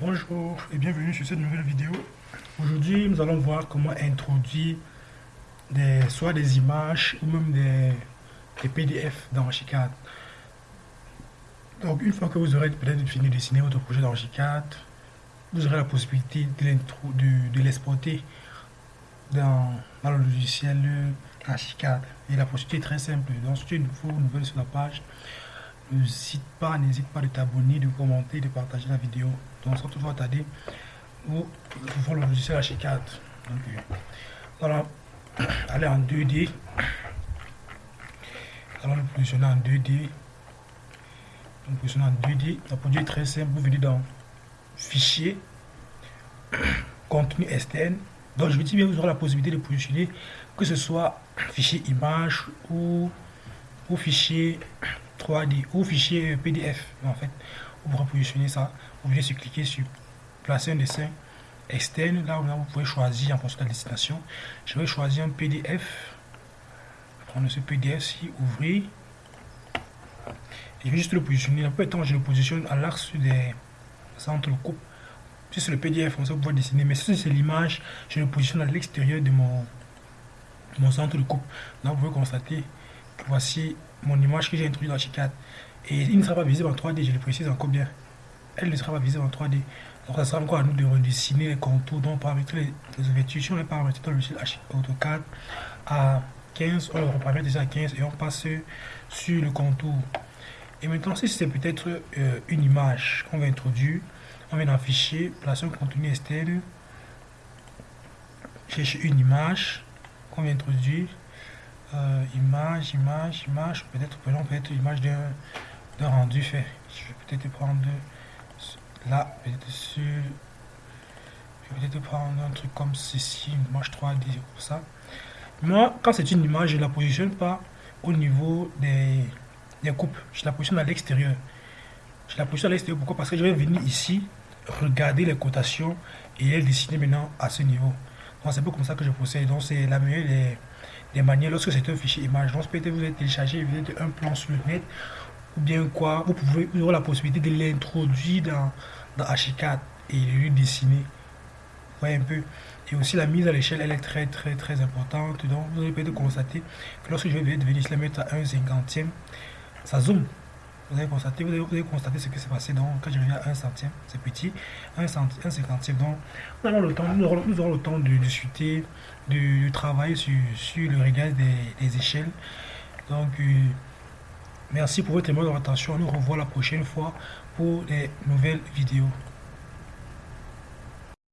Bonjour et bienvenue sur cette nouvelle vidéo. Aujourd'hui, nous allons voir comment introduire soit des images ou même des, PDF dans Archicad. Donc, une fois que vous aurez peut-être fini de dessiner votre projet dans Archicad, vous aurez la possibilité de l'exporter dans, le logiciel Archicad. Et la procédure est très simple. Donc, si es nouveau, nouvelle sur la page, n'hésite pas, n'hésite pas de t'abonner, de commenter, de partager la vidéo. Donc, ça toujours tarder ou voir le logiciel H4. Donc, voilà, aller en 2D. Allons le positionner en 2D. Donc, positionner en 2D. La produit est très simple. Vous venez dans Fichier, Contenu externe. Donc, je vous dis bien, vous aurez la possibilité de positionner que ce soit fichier image ou, ou fichier 3D ou fichier PDF. En fait, vous positionner ça. Vous venez sur cliquer sur placer un dessin externe. Là, vous pouvez choisir en fonction de la destination. Je vais choisir un PDF. Prendre ce PDF ci, ouvrir. Et je vais juste le positionner. La plupart temps, je le positionne à l'axe des centres de coupe. Si c'est le PDF, on va dessiner. Mais si c'est l'image, je le positionne à l'extérieur de mon, mon centre de coupe. Là, vous pouvez constater que voici mon image que j'ai introduite dans H4. Et il ne sera pas visible en 3D, je le précise encore bien. Elle ne sera pas visible en 3D. Donc, ça sera encore à nous de redessiner les contours. Donc, paramétrer les, ouvertures. Si on les paramètres dans le logiciel AutoCAD à 15, on le reparamètre déjà à 15 et on passe sur le contour. Et maintenant, si c'est peut-être euh, une image qu'on va introduire, on vient dans Fichier, placer un contenu externe, chercher une image qu'on vient introduire. Euh, image, image, image, peut-être prenons peut-être l'image d'un rendu fait. Je vais peut-être prendre là, peut-être sur je vais peut-être prendre un truc comme ceci, une image 3D pour ça. Moi, quand c'est une image, je la positionne pas au niveau des, des coupes. Je la positionne à l'extérieur. Je la positionne à l'extérieur. Pourquoi? Parce que je vais venir ici, regarder les cotations et les dessiner maintenant à ce niveau. Donc c'est un peu comme ça que je procède. Donc c'est la meilleure des manières, lorsque c'est un fichier image, donc peut-être vous avez téléchargé un plan sur le net, ou bien quoi, vous pouvez vous la possibilité de l'introduire dans, dans H4 et de lui dessiner. Vous voyez un peu. Et aussi la mise à l'échelle, elle est très très très importante. Donc vous allez peut-être constater que lorsque je vais venir la mettre à 1 cinquantième, ça zoome. Vous avez constaté, vous avez, constaté ce qui s'est passé. Donc, quand je reviens à 1 centième, c'est petit. 1, cinquantième. Donc, nous, avons le temps, nous, aurons, le temps de discuter, de, travailler sur, sur, le réglage des, échelles. Donc, euh, merci pour votre attention. Nous revoit la prochaine fois pour des nouvelles vidéos.